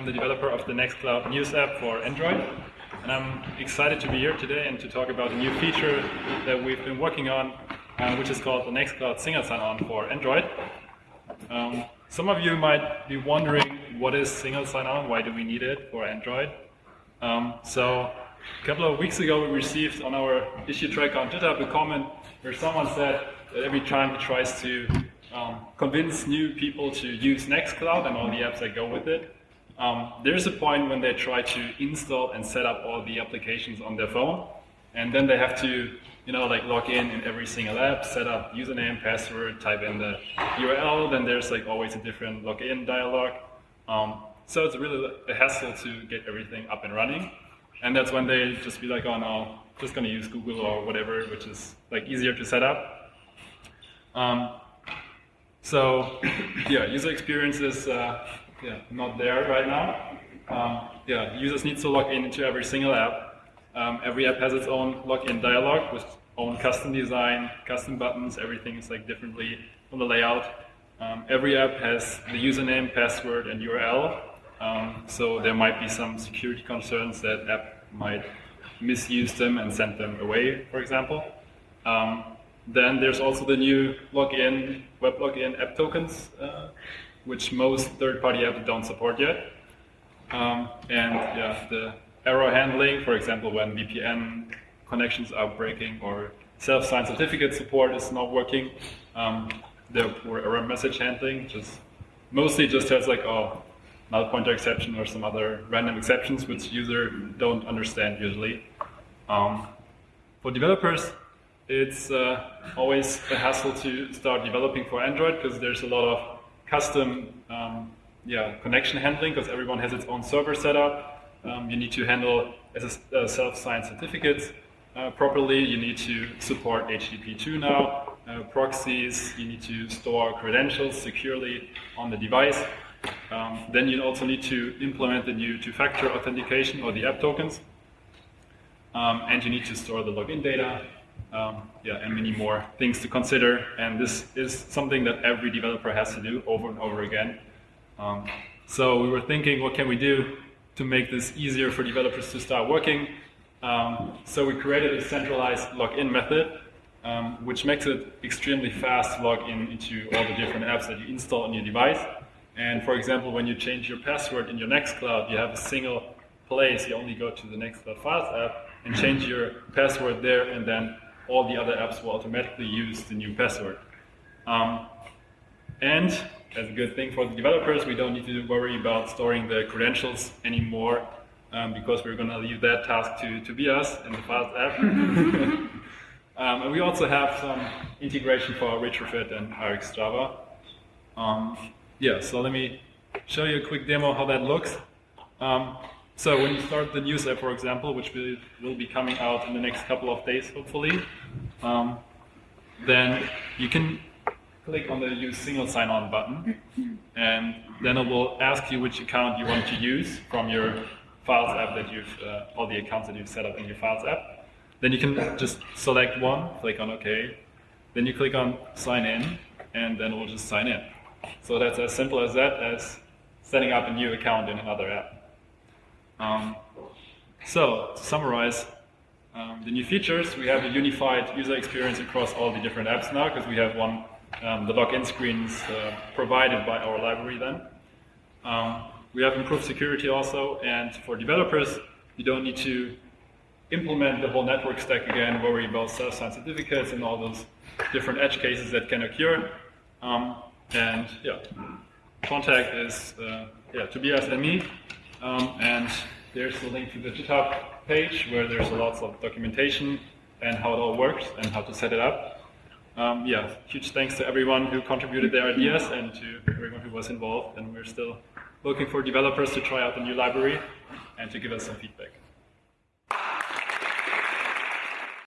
I'm the developer of the Nextcloud News app for Android. And I'm excited to be here today and to talk about a new feature that we've been working on, uh, which is called the Nextcloud Single Sign-On for Android. Um, some of you might be wondering, what is single sign-on? Why do we need it for Android? Um, so a couple of weeks ago, we received on our issue tracker on GitHub a comment where someone said that every time he tries to um, convince new people to use Nextcloud and all the apps that go with it. Um, there's a point when they try to install and set up all the applications on their phone, and then they have to, you know, like log in in every single app, set up username, password, type in the URL. Then there's like always a different login dialog. Um, so it's really a hassle to get everything up and running, and that's when they just be like, oh no, just gonna use Google or whatever, which is like easier to set up. Um, so yeah, user experience is uh, yeah, not there right now. Um, yeah, users need to log in into every single app. Um, every app has its own login dialog with own custom design, custom buttons, everything is like differently on the layout. Um, every app has the username, password, and URL. Um, so there might be some security concerns that app might misuse them and send them away, for example. Um, then there's also the new login, web login app tokens, uh, which most third-party apps don't support yet. Um, and yeah, the error handling, for example, when VPN connections are breaking or self-signed certificate support is not working. Um, the poor error message handling just mostly just has like oh null pointer exception or some other random exceptions which user don't understand usually. Um, for developers, it's uh, always a hassle to start developing for Android because there's a lot of custom um, yeah, connection handling because everyone has its own server setup. Um, you need to handle uh, self-signed certificates uh, properly. You need to support HTTP2 now, uh, proxies. You need to store credentials securely on the device. Um, then you also need to implement the new two-factor authentication or the app tokens. Um, and you need to store the login data um, yeah, and many more things to consider. And this is something that every developer has to do over and over again. Um, so we were thinking, what can we do to make this easier for developers to start working? Um, so we created a centralized login method, um, which makes it extremely fast to log in into all the different apps that you install on your device. And for example, when you change your password in your Nextcloud, you have a single place. You only go to the Nextcloud Files app and change your password there, and then all the other apps will automatically use the new password. Um, and as a good thing for the developers, we don't need to worry about storing the credentials anymore um, because we're going to leave that task to Tobias in the Files app. um, and we also have some integration for retrofit and RxJava. Um, yeah, so let me show you a quick demo how that looks. So when you start the news app, for example, which will, will be coming out in the next couple of days, hopefully, um, then you can click on the use single sign-on button, and then it will ask you which account you want to use from your Files app that you've, uh, all the accounts that you've set up in your Files app. Then you can just select one, click on OK, then you click on sign in, and then it will just sign in. So that's as simple as that, as setting up a new account in another app. Um, so, to summarize um, the new features, we have a unified user experience across all the different apps now, because we have one, um, the login screens uh, provided by our library then. Um, we have improved security also, and for developers, you don't need to implement the whole network stack again, worry about self-signed certificates and all those different edge cases that can occur. Um, and yeah, contact is uh, yeah, Tobias and me. Um, and there's the link to the GitHub page where there's lots of documentation and how it all works and how to set it up. Um, yeah, huge thanks to everyone who contributed their ideas and to everyone who was involved. And we're still looking for developers to try out the new library and to give us some feedback.